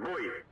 voice.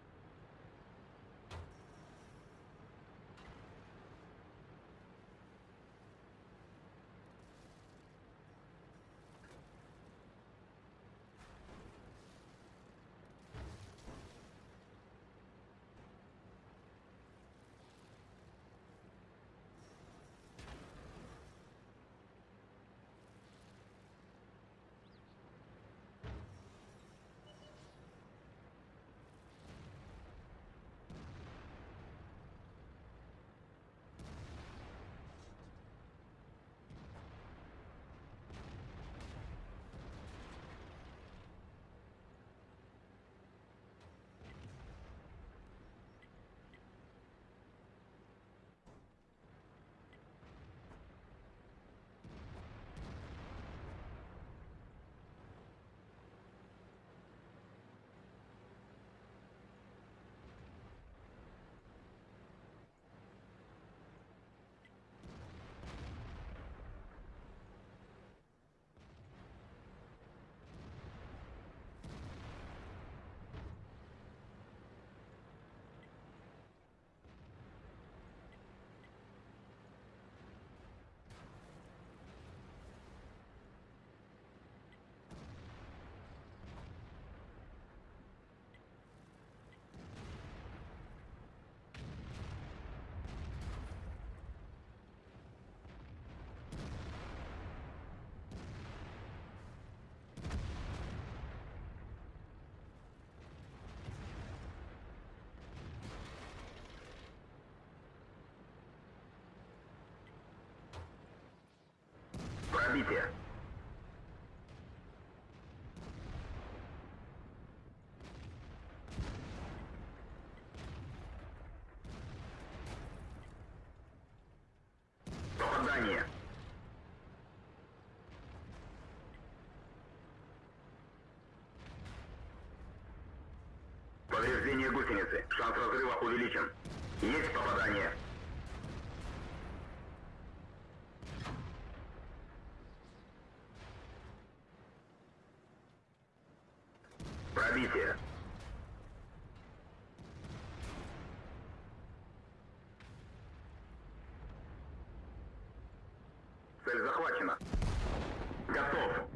Пробитие. Попадание. Повреждение гусеницы. Шанс разрыва увеличен. Есть попадание. Пробитие. Цель захвачена. Готов.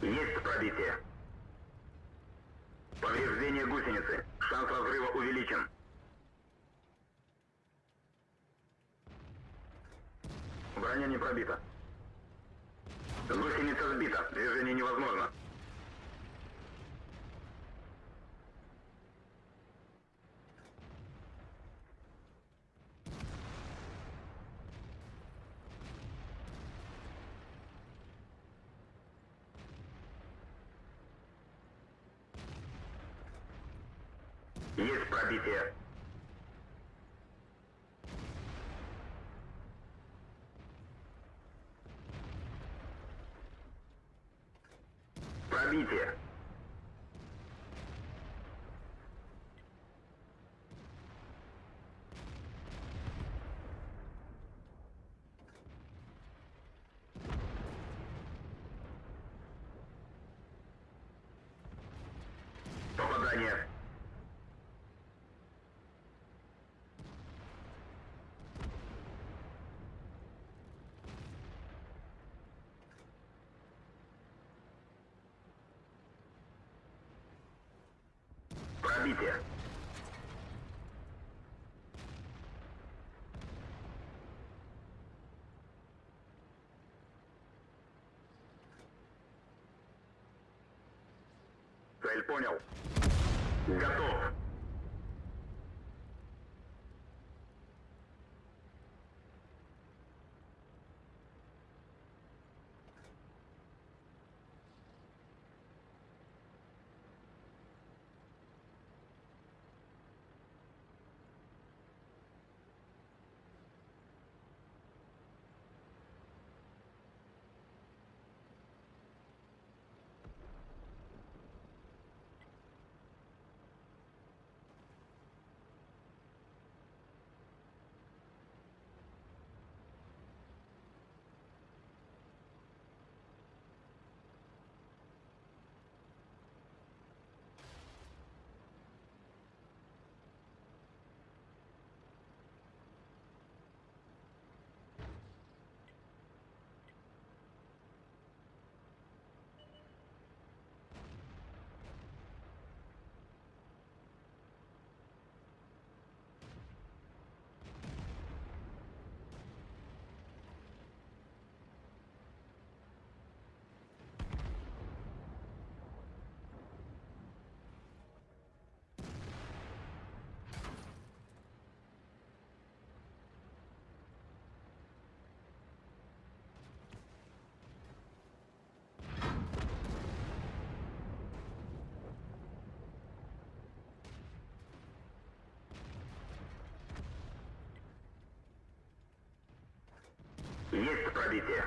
Есть пробитие. Повреждение гусеницы. Шанс разрыва увеличен. Броня не пробита. Гусеница сбита. Движение невозможно. Есть пробитие. Пробитие. Попадание. Пробитие. Цель понял. Готов. Есть пробитие.